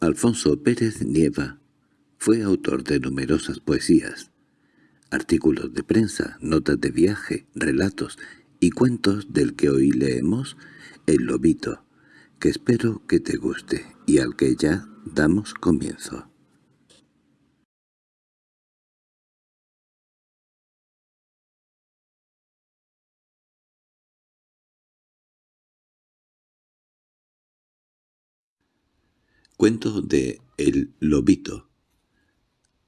Alfonso Pérez Nieva fue autor de numerosas poesías, artículos de prensa, notas de viaje, relatos y cuentos del que hoy leemos El Lobito, que espero que te guste y al que ya damos comienzo. Cuento de El Lobito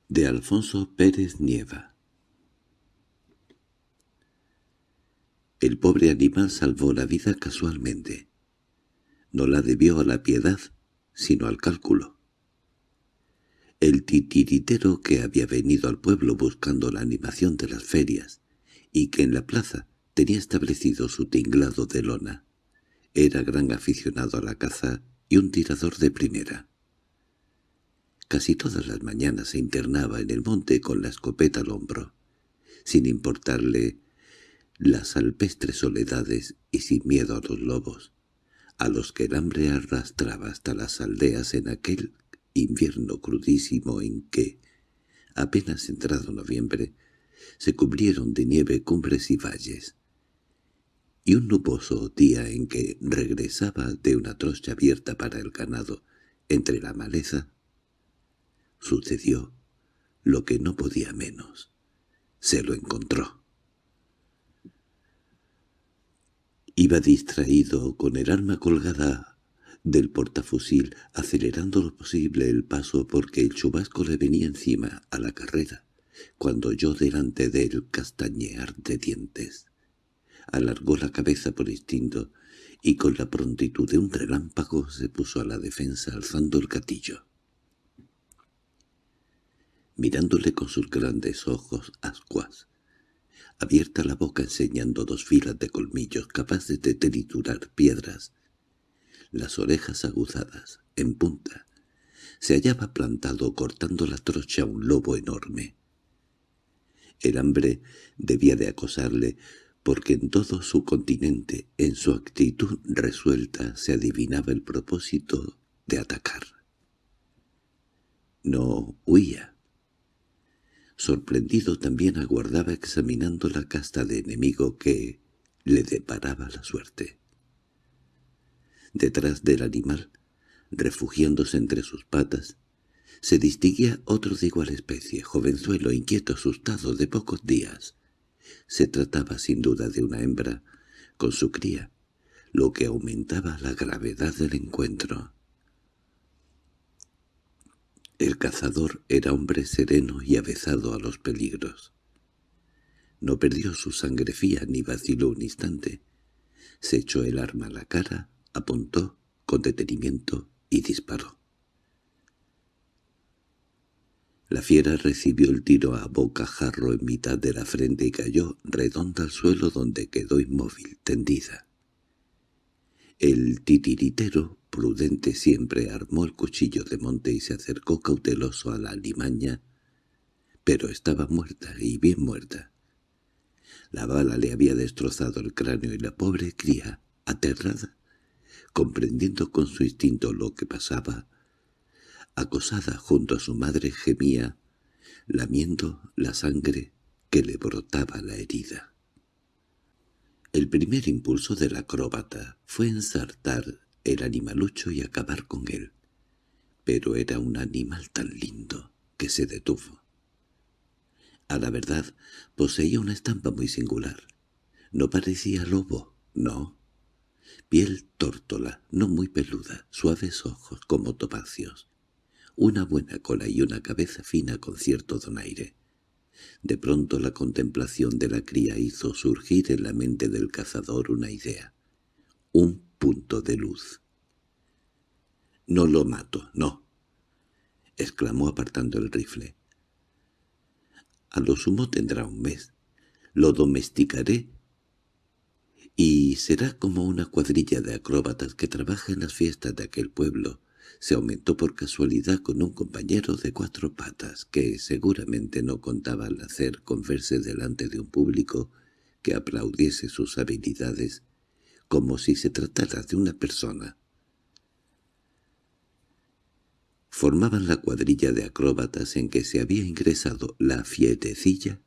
de Alfonso Pérez Nieva El pobre animal salvó la vida casualmente. No la debió a la piedad, sino al cálculo. El titiritero que había venido al pueblo buscando la animación de las ferias, y que en la plaza tenía establecido su tinglado de lona, era gran aficionado a la caza y un tirador de primera. Casi todas las mañanas se internaba en el monte con la escopeta al hombro, sin importarle las alpestres soledades y sin miedo a los lobos, a los que el hambre arrastraba hasta las aldeas en aquel invierno crudísimo en que, apenas entrado noviembre, se cubrieron de nieve cumbres y valles, y un nuboso día en que regresaba de una trocha abierta para el ganado entre la maleza, sucedió lo que no podía menos. Se lo encontró. Iba distraído con el arma colgada del portafusil, acelerando lo posible el paso porque el chubasco le venía encima a la carrera, cuando oyó delante de él castañear de dientes alargó la cabeza por instinto y con la prontitud de un relámpago se puso a la defensa alzando el gatillo. Mirándole con sus grandes ojos ascuas, abierta la boca enseñando dos filas de colmillos capaces de triturar piedras, las orejas aguzadas, en punta, se hallaba plantado cortando la trocha un lobo enorme. El hambre debía de acosarle, porque en todo su continente, en su actitud resuelta, se adivinaba el propósito de atacar. No huía. Sorprendido también aguardaba examinando la casta de enemigo que le deparaba la suerte. Detrás del animal, refugiándose entre sus patas, se distinguía otro de igual especie, jovenzuelo, inquieto, asustado, de pocos días, se trataba sin duda de una hembra, con su cría, lo que aumentaba la gravedad del encuentro. El cazador era hombre sereno y avezado a los peligros. No perdió su sangre fía ni vaciló un instante. Se echó el arma a la cara, apuntó con detenimiento y disparó. La fiera recibió el tiro a bocajarro en mitad de la frente y cayó redonda al suelo donde quedó inmóvil, tendida. El titiritero, prudente siempre, armó el cuchillo de monte y se acercó cauteloso a la limaña, pero estaba muerta y bien muerta. La bala le había destrozado el cráneo y la pobre cría, aterrada, comprendiendo con su instinto lo que pasaba, acosada junto a su madre gemía, lamiendo la sangre que le brotaba la herida. El primer impulso del acróbata fue ensartar el animalucho y acabar con él, pero era un animal tan lindo que se detuvo. A la verdad, poseía una estampa muy singular. No parecía lobo, no. Piel tórtola, no muy peluda, suaves ojos como topacios, una buena cola y una cabeza fina con cierto donaire. De pronto la contemplación de la cría hizo surgir en la mente del cazador una idea, un punto de luz. «No lo mato, no», exclamó apartando el rifle. «A lo sumo tendrá un mes. Lo domesticaré y será como una cuadrilla de acróbatas que trabaja en las fiestas de aquel pueblo se aumentó por casualidad con un compañero de cuatro patas que seguramente no contaba al hacer con verse delante de un público que aplaudiese sus habilidades como si se tratara de una persona. formaban la cuadrilla de acróbatas en que se había ingresado la fierecilla,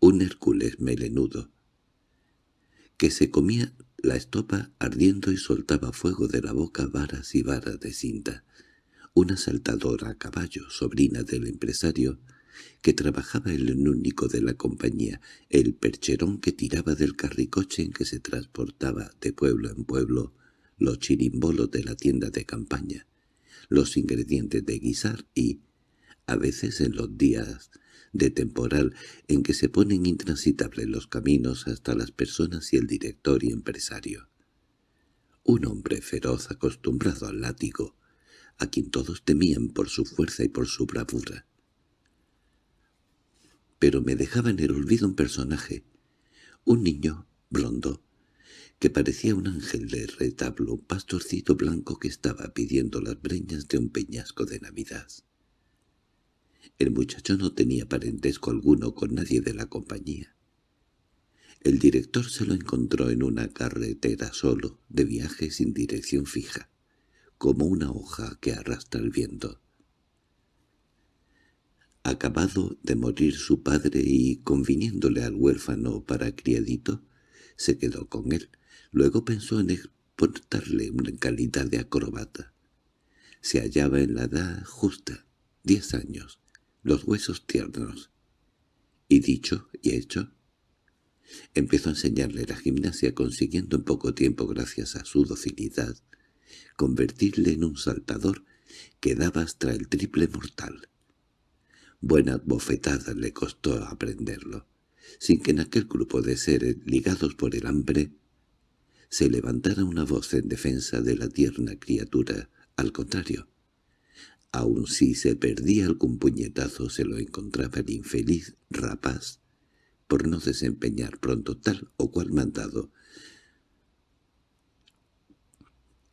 un Hércules melenudo, que se comía la estopa ardiendo y soltaba fuego de la boca varas y varas de cinta, una saltadora a caballo, sobrina del empresario, que trabajaba el único de la compañía, el percherón que tiraba del carricoche en que se transportaba de pueblo en pueblo los chirimbolos de la tienda de campaña, los ingredientes de guisar y, a veces en los días de temporal en que se ponen intransitables los caminos hasta las personas y el director y empresario. Un hombre feroz acostumbrado al látigo, a quien todos temían por su fuerza y por su bravura. Pero me dejaba en el olvido un personaje, un niño blondo, que parecía un ángel de retablo, un pastorcito blanco que estaba pidiendo las breñas de un peñasco de Navidad. El muchacho no tenía parentesco alguno con nadie de la compañía. El director se lo encontró en una carretera solo, de viaje sin dirección fija, como una hoja que arrastra el viento. Acabado de morir su padre y conviniéndole al huérfano para criadito, se quedó con él. Luego pensó en exportarle una calidad de acrobata. Se hallaba en la edad justa, diez años, los huesos tiernos. Y dicho y hecho, empezó a enseñarle la gimnasia consiguiendo en poco tiempo, gracias a su docilidad, convertirle en un saltador que daba hasta el triple mortal. Buenas bofetadas le costó aprenderlo, sin que en aquel grupo de seres ligados por el hambre se levantara una voz en defensa de la tierna criatura, al contrario, Aun si se perdía algún puñetazo se lo encontraba el infeliz rapaz por no desempeñar pronto tal o cual mandado.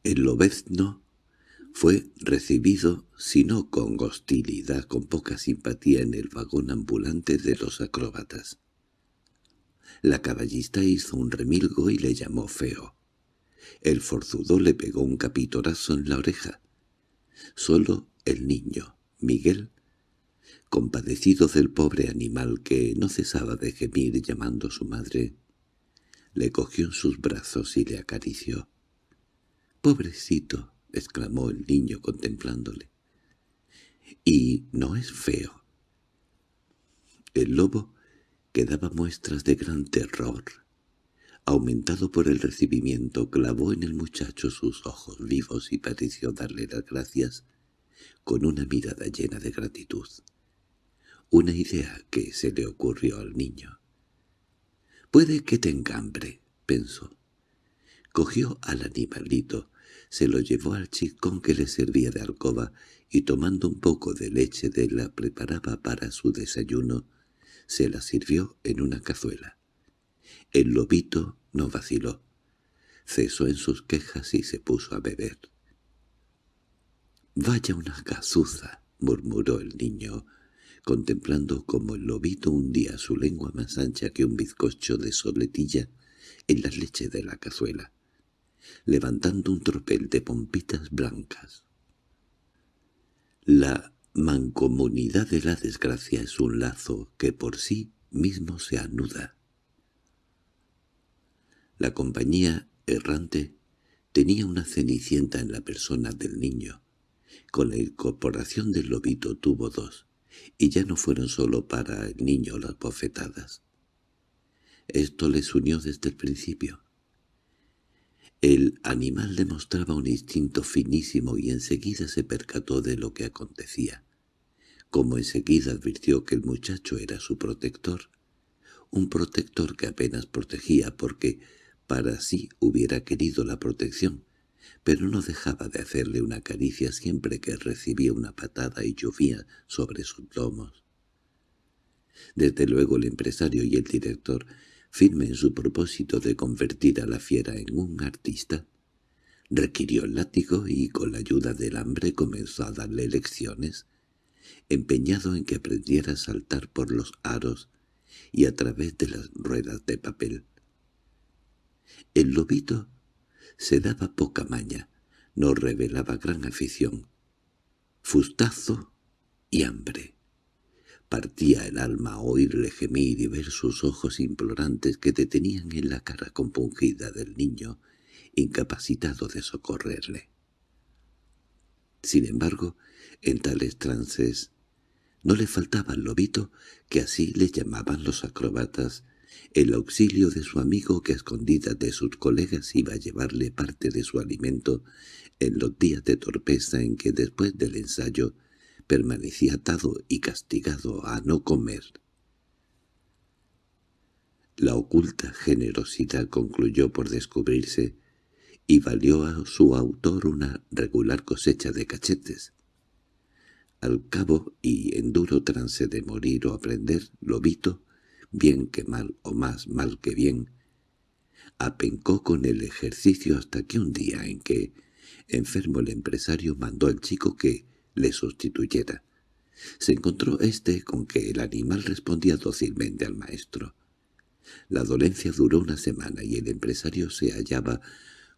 El lobezno fue recibido, si no con hostilidad, con poca simpatía en el vagón ambulante de los acróbatas. La caballista hizo un remilgo y le llamó feo. El forzudo le pegó un capitorazo en la oreja. Solo el niño, Miguel, compadecido del pobre animal que no cesaba de gemir llamando a su madre, le cogió en sus brazos y le acarició. «Pobrecito», exclamó el niño contemplándole. «Y no es feo». El lobo que daba muestras de gran terror, aumentado por el recibimiento, clavó en el muchacho sus ojos vivos y pareció darle las gracias con una mirada llena de gratitud. Una idea que se le ocurrió al niño. «Puede que tenga hambre», pensó. Cogió al animalito, se lo llevó al chicón que le servía de alcoba y tomando un poco de leche de la preparaba para su desayuno, se la sirvió en una cazuela. El lobito no vaciló. Cesó en sus quejas y se puso a beber. «Vaya una gazuza», murmuró el niño, contemplando como el lobito hundía su lengua más ancha que un bizcocho de soletilla en la leche de la cazuela, levantando un tropel de pompitas blancas. La mancomunidad de la desgracia es un lazo que por sí mismo se anuda. La compañía errante tenía una cenicienta en la persona del niño, con la incorporación del lobito tuvo dos, y ya no fueron solo para el niño las bofetadas. Esto les unió desde el principio. El animal demostraba un instinto finísimo y enseguida se percató de lo que acontecía. Como enseguida advirtió que el muchacho era su protector, un protector que apenas protegía porque para sí hubiera querido la protección, pero no dejaba de hacerle una caricia siempre que recibía una patada y llovía sobre sus lomos. Desde luego el empresario y el director, firme en su propósito de convertir a la fiera en un artista, requirió el látigo y con la ayuda del hambre comenzó a darle lecciones, empeñado en que aprendiera a saltar por los aros y a través de las ruedas de papel. El lobito se daba poca maña, no revelaba gran afición. fustazo y hambre. Partía el alma oírle gemir y ver sus ojos implorantes que detenían en la cara compungida del niño, incapacitado de socorrerle. Sin embargo, en tales trances no le faltaba al lobito, que así le llamaban los acrobatas, el auxilio de su amigo que a escondidas de sus colegas iba a llevarle parte de su alimento en los días de torpeza en que después del ensayo permanecía atado y castigado a no comer. La oculta generosidad concluyó por descubrirse y valió a su autor una regular cosecha de cachetes. Al cabo, y en duro trance de morir o aprender, Lobito, bien que mal o más mal que bien, apencó con el ejercicio hasta que un día en que, enfermo el empresario, mandó al chico que le sustituyera. Se encontró éste con que el animal respondía dócilmente al maestro. La dolencia duró una semana y el empresario se hallaba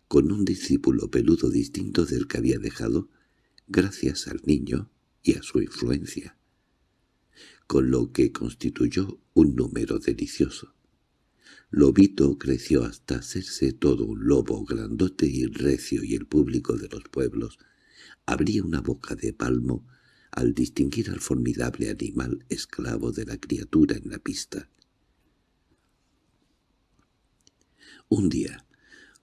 con un discípulo peludo distinto del que había dejado, gracias al niño y a su influencia, con lo que constituyó un número delicioso. Lobito creció hasta hacerse todo un lobo grandote y recio y el público de los pueblos abría una boca de palmo al distinguir al formidable animal esclavo de la criatura en la pista. Un día,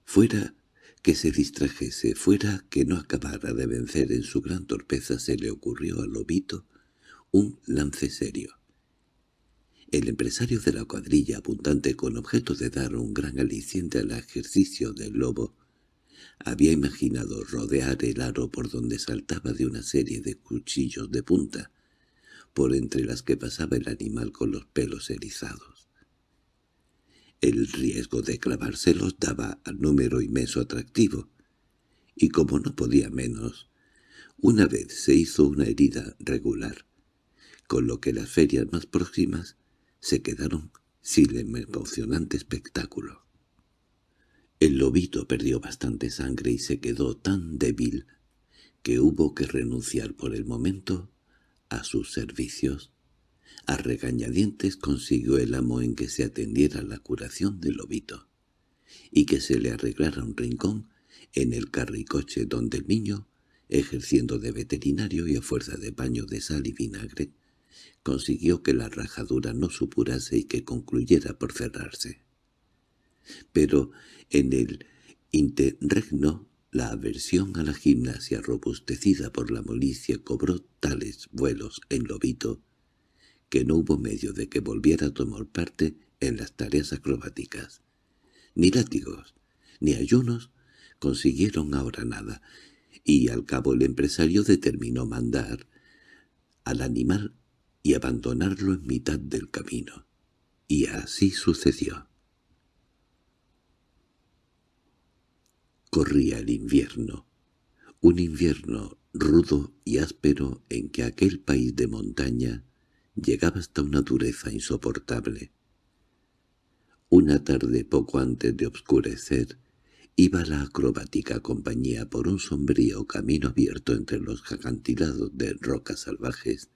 fuera que se distrajese, fuera que no acabara de vencer en su gran torpeza, se le ocurrió al lobito un lance serio. El empresario de la cuadrilla, abundante con objeto de dar un gran aliciente al ejercicio del lobo, había imaginado rodear el aro por donde saltaba de una serie de cuchillos de punta, por entre las que pasaba el animal con los pelos erizados. El riesgo de clavárselos daba al número inmenso atractivo, y como no podía menos, una vez se hizo una herida regular, con lo que las ferias más próximas se quedaron sin el emocionante espectáculo. El lobito perdió bastante sangre y se quedó tan débil que hubo que renunciar por el momento a sus servicios a regañadientes consiguió el amo en que se atendiera la curación del lobito, y que se le arreglara un rincón en el carricoche donde el niño, ejerciendo de veterinario y a fuerza de baño de sal y vinagre, consiguió que la rajadura no supurase y que concluyera por cerrarse. Pero en el interregno la aversión a la gimnasia robustecida por la molicia cobró tales vuelos en Lobito que no hubo medio de que volviera a tomar parte en las tareas acrobáticas. Ni látigos, ni ayunos consiguieron ahora nada, y al cabo el empresario determinó mandar al animal y abandonarlo en mitad del camino. Y así sucedió. Corría el invierno, un invierno rudo y áspero en que aquel país de montaña llegaba hasta una dureza insoportable. Una tarde poco antes de obscurecer, iba la acrobática compañía por un sombrío camino abierto entre los acantilados de rocas salvajes,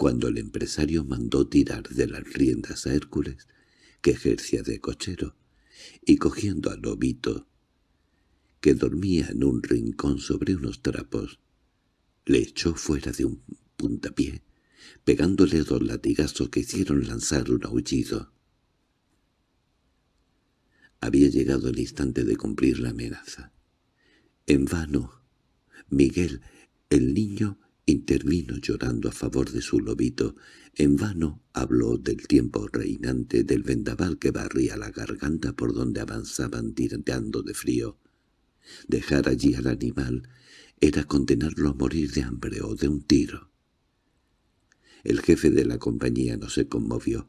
cuando el empresario mandó tirar de las riendas a Hércules, que ejercía de cochero, y cogiendo al lobito, que dormía en un rincón sobre unos trapos, le echó fuera de un puntapié pegándole dos latigazos que hicieron lanzar un aullido. Había llegado el instante de cumplir la amenaza. En vano, Miguel, el niño, intervino llorando a favor de su lobito. En vano habló del tiempo reinante del vendaval que barría la garganta por donde avanzaban tiranteando de frío. Dejar allí al animal era condenarlo a morir de hambre o de un tiro. El jefe de la compañía no se conmovió.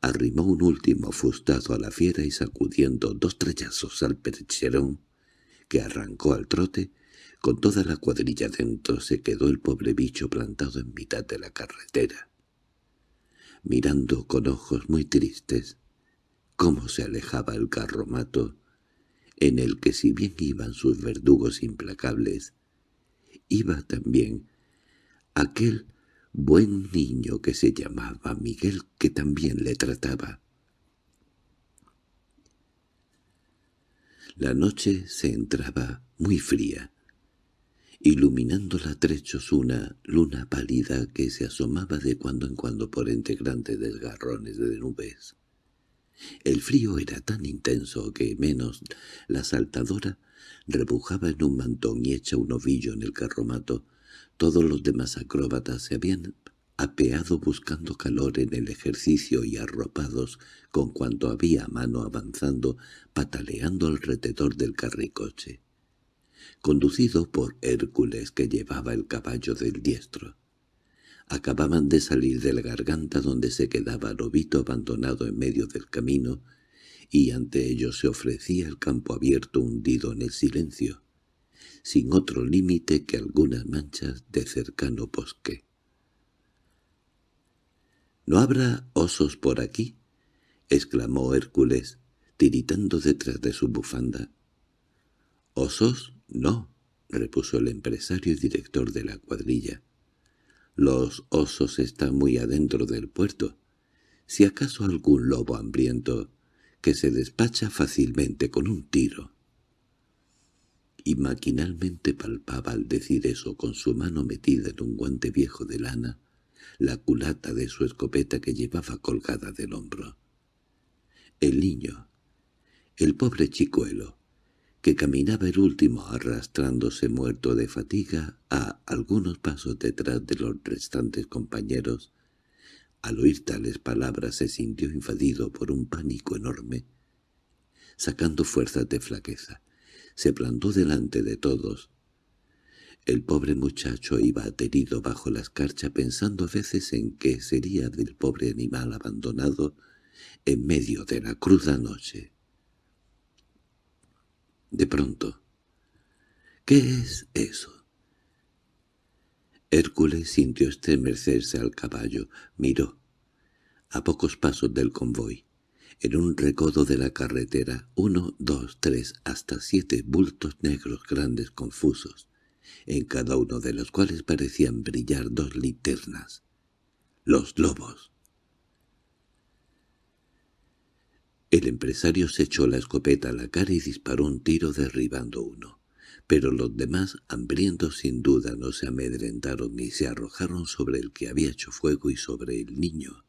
Arrimó un último fustazo a la fiera y sacudiendo dos trellazos al percherón, que arrancó al trote, con toda la cuadrilla dentro se quedó el pobre bicho plantado en mitad de la carretera, mirando con ojos muy tristes cómo se alejaba el carromato, en el que si bien iban sus verdugos implacables, iba también aquel buen niño que se llamaba Miguel que también le trataba. La noche se entraba muy fría, iluminando la trechos una luna pálida que se asomaba de cuando en cuando por entre grandes desgarrones de nubes. El frío era tan intenso que menos la saltadora rebujaba en un mantón y hecha un ovillo en el carromato. Todos los demás acróbatas se habían apeado buscando calor en el ejercicio y arropados con cuanto había a mano avanzando, pataleando alrededor del carricoche conducido por Hércules que llevaba el caballo del diestro. Acababan de salir de la garganta donde se quedaba Lobito abandonado en medio del camino, y ante ellos se ofrecía el campo abierto hundido en el silencio, sin otro límite que algunas manchas de cercano bosque. —¿No habrá osos por aquí? —exclamó Hércules, tiritando detrás de su bufanda. —¿Osos? —No —repuso el empresario y director de la cuadrilla—. Los osos están muy adentro del puerto. Si acaso algún lobo hambriento que se despacha fácilmente con un tiro. Y maquinalmente palpaba al decir eso con su mano metida en un guante viejo de lana la culata de su escopeta que llevaba colgada del hombro. El niño, el pobre chicuelo, que caminaba el último arrastrándose muerto de fatiga a algunos pasos detrás de los restantes compañeros, al oír tales palabras se sintió invadido por un pánico enorme. Sacando fuerzas de flaqueza, se plantó delante de todos. El pobre muchacho iba aterido bajo la escarcha pensando a veces en qué sería del pobre animal abandonado en medio de la cruda noche. De pronto. —¿Qué es eso? Hércules sintió estremecerse al caballo, miró. A pocos pasos del convoy, en un recodo de la carretera, uno, dos, tres, hasta siete bultos negros grandes confusos, en cada uno de los cuales parecían brillar dos linternas. ¡Los lobos! El empresario se echó la escopeta a la cara y disparó un tiro derribando uno. Pero los demás, hambrientos sin duda, no se amedrentaron ni se arrojaron sobre el que había hecho fuego y sobre el niño,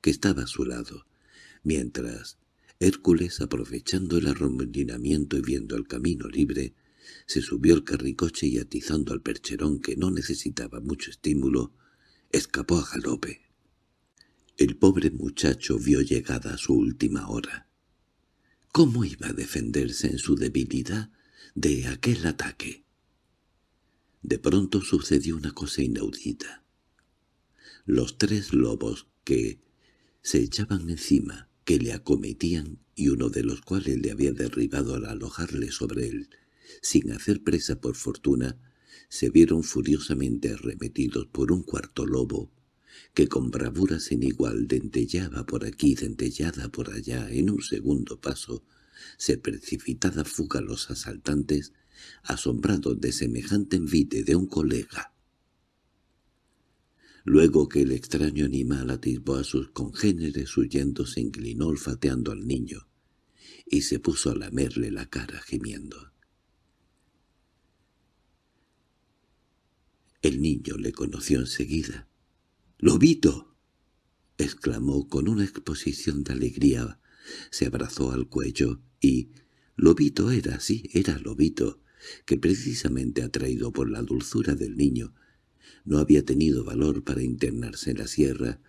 que estaba a su lado, mientras Hércules, aprovechando el arremolinamiento y viendo el camino libre, se subió al carricoche y atizando al percherón que no necesitaba mucho estímulo, escapó a galope. El pobre muchacho vio llegada su última hora. ¿Cómo iba a defenderse en su debilidad de aquel ataque? De pronto sucedió una cosa inaudita. Los tres lobos que se echaban encima, que le acometían y uno de los cuales le había derribado al alojarle sobre él, sin hacer presa por fortuna, se vieron furiosamente arremetidos por un cuarto lobo que con bravura sin igual dentellaba por aquí, dentellada por allá, en un segundo paso, se precipitada fuga los asaltantes, asombrados de semejante envite de un colega. Luego que el extraño animal atisbó a sus congéneres huyendo se inclinó olfateando al niño, y se puso a lamerle la cara gimiendo. El niño le conoció enseguida. —¡Lobito! —exclamó con una exposición de alegría. Se abrazó al cuello y... Lobito era, sí, era Lobito, que precisamente atraído por la dulzura del niño, no había tenido valor para internarse en la sierra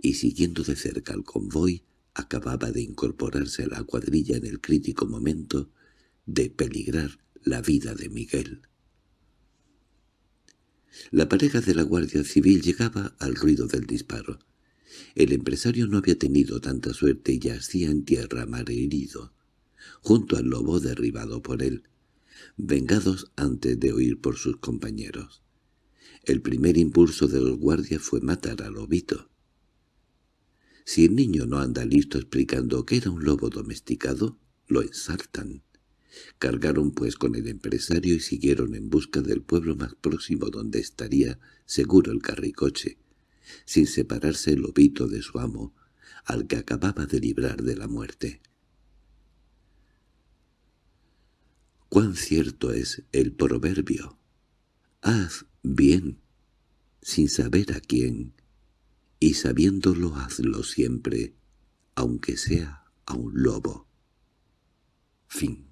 y siguiendo de cerca al convoy, acababa de incorporarse a la cuadrilla en el crítico momento de peligrar la vida de Miguel. La pareja de la Guardia Civil llegaba al ruido del disparo. El empresario no había tenido tanta suerte y yacía en tierra herido, junto al lobo derribado por él, vengados antes de oír por sus compañeros. El primer impulso de los guardias fue matar al lobito. Si el niño no anda listo explicando que era un lobo domesticado, lo ensartan. Cargaron pues con el empresario y siguieron en busca del pueblo más próximo donde estaría seguro el carricoche, sin separarse el lobito de su amo, al que acababa de librar de la muerte. Cuán cierto es el proverbio. Haz bien, sin saber a quién, y sabiéndolo hazlo siempre, aunque sea a un lobo. Fin